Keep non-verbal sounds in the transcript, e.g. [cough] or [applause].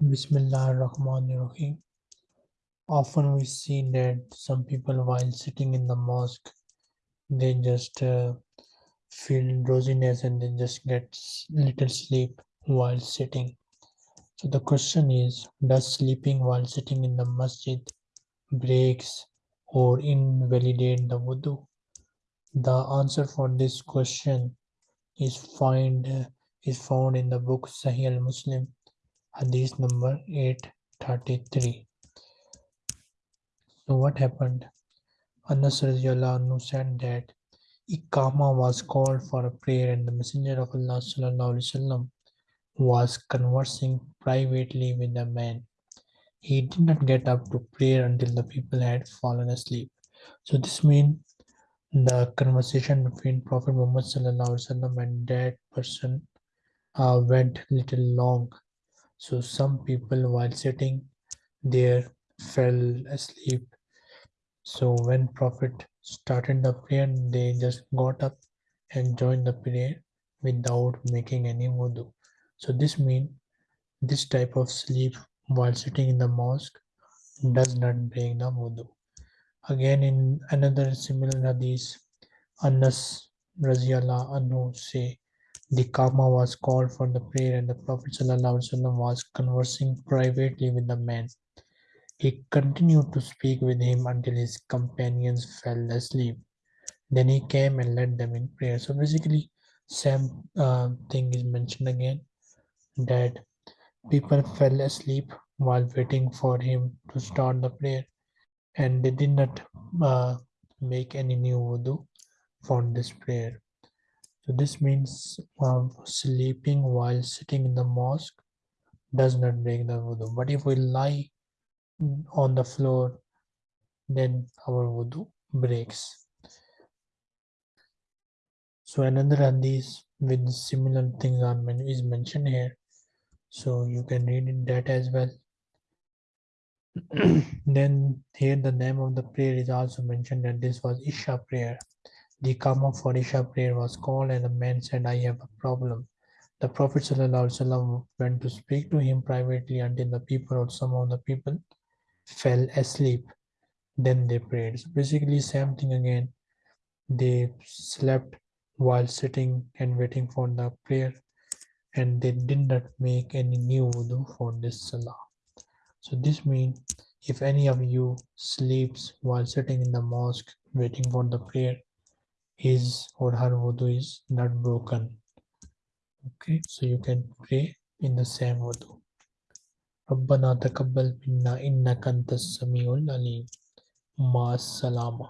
Bismillah ar-Rahman ar-Rahim. Often we see that some people while sitting in the mosque, they just uh, feel drowsiness and they just get little sleep while sitting. So the question is, does sleeping while sitting in the masjid breaks or invalidate the wudu? The answer for this question is find uh, is found in the book Sahih al-Muslim, hadith number 833. So what happened? Anas anhu said that Iqama was called for a prayer and the Messenger of Allah وسلم, was conversing privately with a man. He did not get up to prayer until the people had fallen asleep. So this means the conversation between Prophet Muhammad وسلم, and that person uh, went little long. so some people while sitting there fell asleep so when Prophet started the prayer, they just got up and joined the prayer without making any wudu. So this means this type of sleep while sitting in the mosque does not break the wudu. Again in another similar hadith, Anas Raziallah Anhu say the Kama was called for the prayer and the Prophet was conversing privately with the man. He continued to speak with him until his companions fell asleep. Then he came and led them in prayer. So basically, same uh, thing is mentioned again that people fell asleep while waiting for him to start the prayer, and they did not uh, make any new wudu for this prayer. So this means uh, sleeping while sitting in the mosque does not break the wudu. But if we lie on the floor, then our wudu breaks. So another hadith with similar things are is mentioned here. So you can read that as well. [clears throat] then here the name of the prayer is also mentioned that this was Isha prayer. The Kama for Isha prayer was called and the man said, I have a problem. The Prophet ﷺ went to speak to him privately until the people or some of the people fell asleep. Then they prayed. So basically same thing again. They slept while sitting and waiting for the prayer and they did not make any new wudu for this salah. So this means if any of you sleeps while sitting in the mosque waiting for the prayer his or her wudu is not broken okay so you can pray in the same wudu ربنا تقبل منا إنك أنت السميع العليم مع السلامة